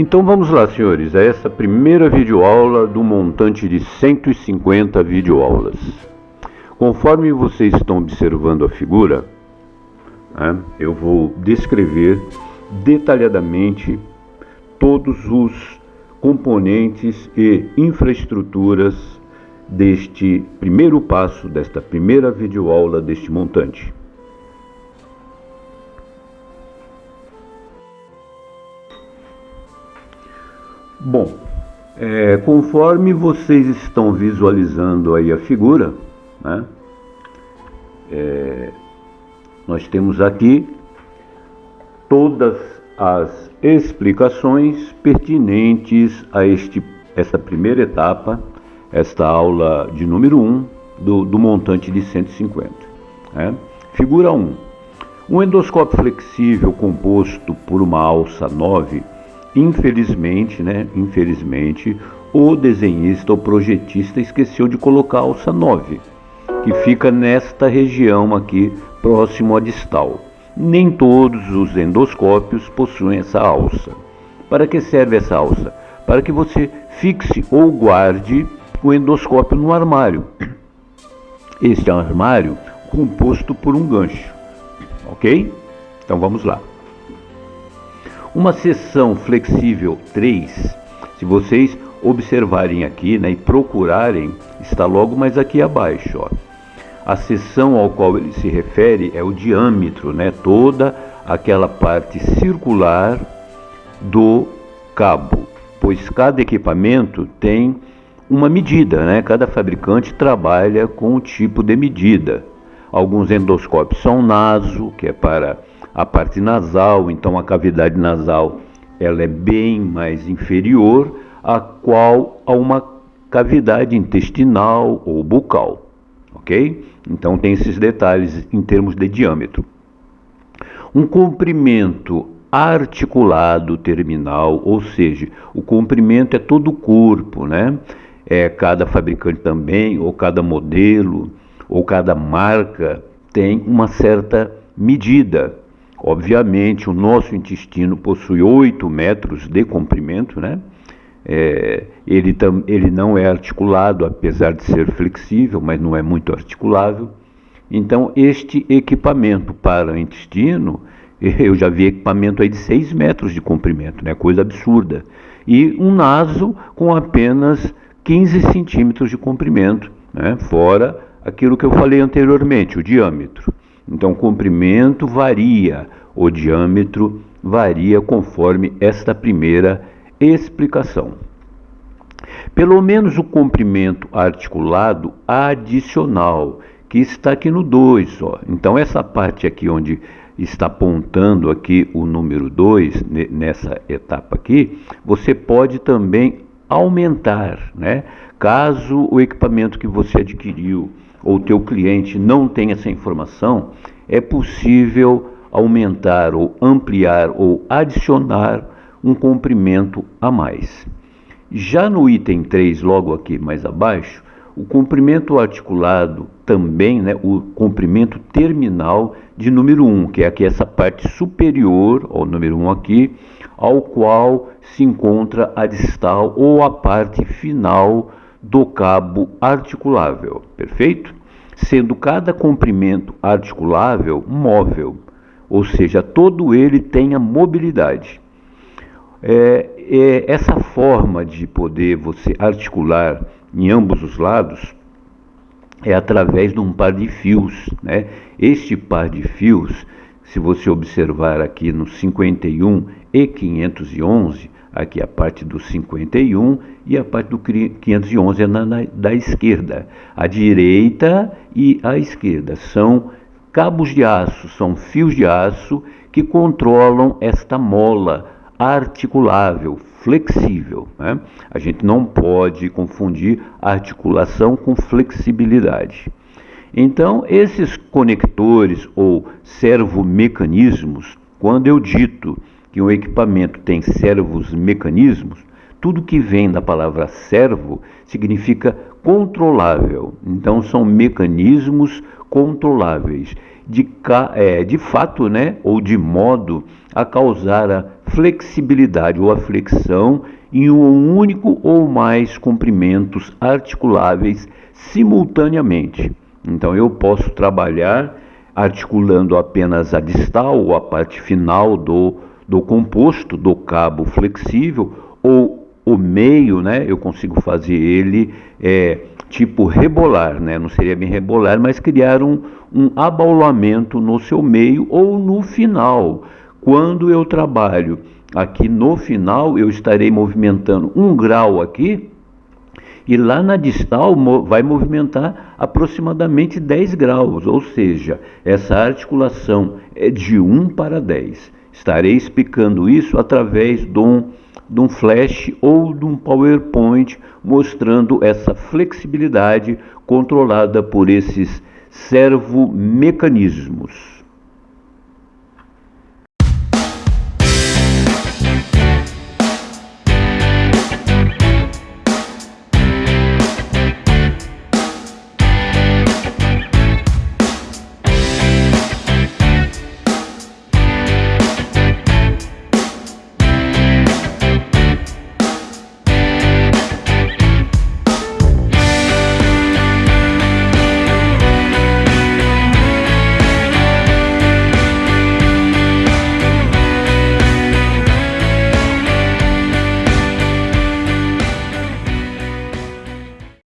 Então vamos lá, senhores, a essa primeira videoaula do montante de 150 videoaulas. Conforme vocês estão observando a figura, né, eu vou descrever detalhadamente todos os componentes e infraestruturas deste primeiro passo, desta primeira videoaula deste montante. Bom, é, conforme vocês estão visualizando aí a figura, né, é, nós temos aqui todas as explicações pertinentes a este, esta primeira etapa, esta aula de número 1 do, do montante de 150. Né? Figura 1. Um endoscópio flexível composto por uma alça 9 Infelizmente, né? Infelizmente, o desenhista, o projetista esqueceu de colocar a alça 9, que fica nesta região aqui, próximo à distal. Nem todos os endoscópios possuem essa alça. Para que serve essa alça? Para que você fixe ou guarde o endoscópio no armário. Este é um armário composto por um gancho, ok? Então vamos lá. Uma seção flexível 3, se vocês observarem aqui né, e procurarem, está logo mais aqui abaixo. Ó. A seção ao qual ele se refere é o diâmetro, né, toda aquela parte circular do cabo, pois cada equipamento tem uma medida, né? Cada fabricante trabalha com um tipo de medida. Alguns endoscópios são naso, que é para a parte nasal, então a cavidade nasal ela é bem mais inferior a qual a uma cavidade intestinal ou bucal, ok? Então tem esses detalhes em termos de diâmetro. Um comprimento articulado terminal, ou seja, o comprimento é todo o corpo, né? É, cada fabricante também, ou cada modelo, ou cada marca tem uma certa medida Obviamente, o nosso intestino possui 8 metros de comprimento, né? É, ele, tam, ele não é articulado, apesar de ser flexível, mas não é muito articulável. Então, este equipamento para o intestino, eu já vi equipamento aí de 6 metros de comprimento, né? coisa absurda. E um naso com apenas 15 centímetros de comprimento, né? fora aquilo que eu falei anteriormente, o diâmetro. Então, o comprimento varia, o diâmetro varia conforme esta primeira explicação. Pelo menos o comprimento articulado adicional, que está aqui no 2. Então, essa parte aqui onde está apontando aqui o número 2, nessa etapa aqui, você pode também aumentar, né? Caso o equipamento que você adquiriu ou o teu cliente não tem essa informação, é possível aumentar ou ampliar ou adicionar um comprimento a mais. Já no item 3, logo aqui mais abaixo, o comprimento articulado também, né, o comprimento terminal de número 1, que é aqui essa parte superior ao número 1 aqui, ao qual se encontra a distal ou a parte final do cabo articulável, perfeito? Sendo cada comprimento articulável móvel, ou seja, todo ele tem a mobilidade. É, é, essa forma de poder você articular em ambos os lados é através de um par de fios. Né? Este par de fios, se você observar aqui no 51 e 511, aqui a parte do 51 e a parte do 511 é na, na, da esquerda. A direita e a esquerda são cabos de aço, são fios de aço que controlam esta mola articulável, flexível. Né? A gente não pode confundir articulação com flexibilidade. Então, esses conectores ou servomecanismos, quando eu dito que um equipamento tem servos mecanismos, tudo que vem da palavra servo significa controlável. Então, são mecanismos controláveis, de, é, de fato, né, ou de modo a causar a flexibilidade ou a flexão em um único ou mais comprimentos articuláveis simultaneamente. Então eu posso trabalhar articulando apenas a distal ou a parte final do, do composto, do cabo flexível, ou o meio, né? Eu consigo fazer ele é, tipo rebolar, né? Não seria bem rebolar, mas criar um, um abaulamento no seu meio ou no final. Quando eu trabalho aqui no final, eu estarei movimentando um grau aqui, e lá na distal vai movimentar aproximadamente 10 graus, ou seja, essa articulação é de 1 para 10. Estarei explicando isso através de um, de um flash ou de um PowerPoint mostrando essa flexibilidade controlada por esses servomecanismos.